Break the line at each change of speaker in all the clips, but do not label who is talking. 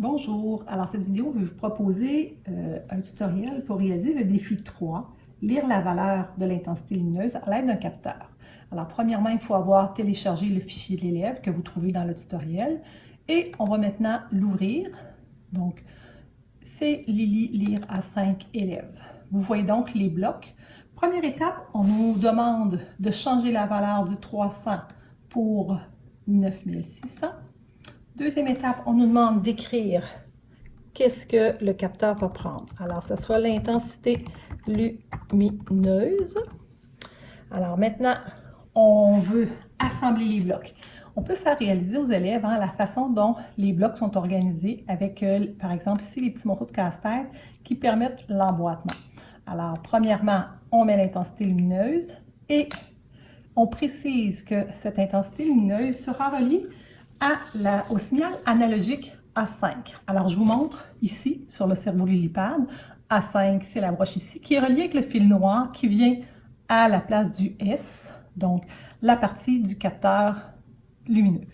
Bonjour, alors cette vidéo veut vous proposer euh, un tutoriel pour réaliser le défi 3, lire la valeur de l'intensité lumineuse à l'aide d'un capteur. Alors premièrement, il faut avoir téléchargé le fichier de l'élève que vous trouvez dans le tutoriel et on va maintenant l'ouvrir. Donc, c'est Lily lire à 5 élèves. Vous voyez donc les blocs. Première étape, on nous demande de changer la valeur du 300 pour 9600. Deuxième étape, on nous demande d'écrire qu'est-ce que le capteur va prendre? Alors, ce sera l'intensité lumineuse. Alors maintenant, on veut assembler les blocs. On peut faire réaliser aux élèves hein, la façon dont les blocs sont organisés avec, euh, par exemple, ici, les petits morceaux de casse-tête qui permettent l'emboîtement. Alors, premièrement, on met l'intensité lumineuse et on précise que cette intensité lumineuse sera reliée au signal analogique A5. Alors, je vous montre ici, sur le cerveau lilipade, A5, c'est la broche ici, qui est reliée avec le fil noir qui vient à la place du S, donc la partie du capteur lumineux.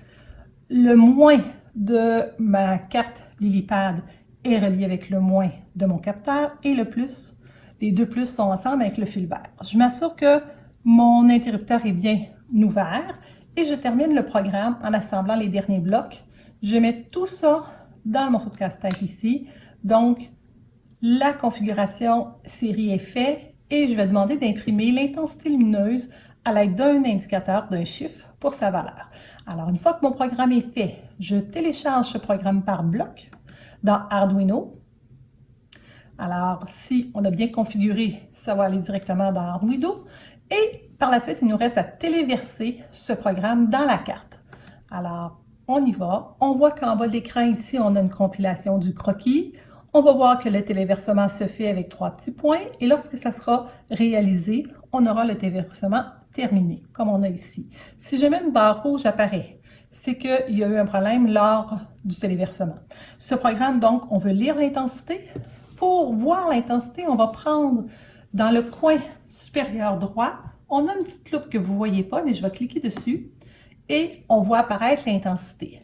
Le moins de ma carte lilipade est relié avec le moins de mon capteur et le plus, les deux plus sont ensemble avec le fil vert. Je m'assure que mon interrupteur est bien ouvert et je termine le programme en assemblant les derniers blocs. Je mets tout ça dans le morceau de casse-tête ici. Donc, la configuration série est faite et je vais demander d'imprimer l'intensité lumineuse à l'aide d'un indicateur d'un chiffre pour sa valeur. Alors, une fois que mon programme est fait, je télécharge ce programme par bloc dans Arduino. Alors, si on a bien configuré, ça va aller directement dans Arduino. Et par la suite, il nous reste à téléverser ce programme dans la carte. Alors, on y va. On voit qu'en bas de l'écran ici, on a une compilation du croquis. On va voir que le téléversement se fait avec trois petits points et lorsque ça sera réalisé, on aura le téléversement terminé, comme on a ici. Si je mets une barre rouge apparaît, c'est qu'il y a eu un problème lors du téléversement. Ce programme, donc, on veut lire l'intensité. Pour voir l'intensité, on va prendre dans le coin supérieur droit, on a une petite loupe que vous ne voyez pas, mais je vais cliquer dessus et on voit apparaître l'intensité.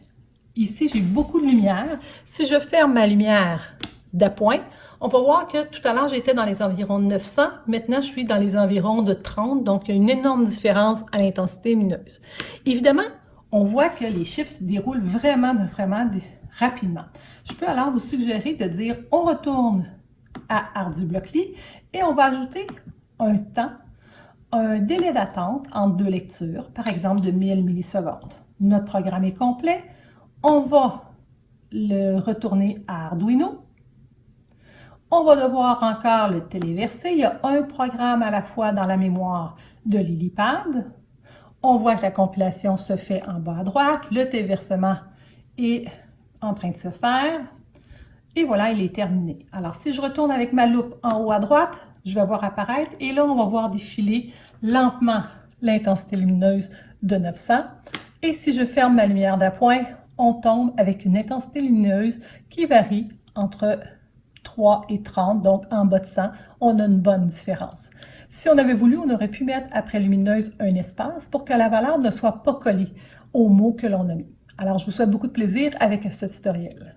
Ici, j'ai beaucoup de lumière. Si je ferme ma lumière d'appoint, on va voir que tout à l'heure, j'étais dans les environs de 900. Maintenant, je suis dans les environs de 30, donc il y a une énorme différence à l'intensité lumineuse. Évidemment, on voit que les chiffres se déroulent vraiment, vraiment rapidement. Je peux alors vous suggérer de dire, on retourne à ArduBlockly et on va ajouter un temps, un délai d'attente entre deux lectures, par exemple de 1000 millisecondes. Notre programme est complet. On va le retourner à Arduino. On va devoir encore le téléverser. Il y a un programme à la fois dans la mémoire de Lilipad. On voit que la compilation se fait en bas à droite. Le téléversement est en train de se faire. Et voilà, il est terminé. Alors, si je retourne avec ma loupe en haut à droite, je vais voir apparaître et là, on va voir défiler lentement l'intensité lumineuse de 900. Et si je ferme ma lumière d'appoint, on tombe avec une intensité lumineuse qui varie entre 3 et 30, donc en bas de 100, on a une bonne différence. Si on avait voulu, on aurait pu mettre après lumineuse un espace pour que la valeur ne soit pas collée au mot que l'on a mis. Alors, je vous souhaite beaucoup de plaisir avec ce tutoriel.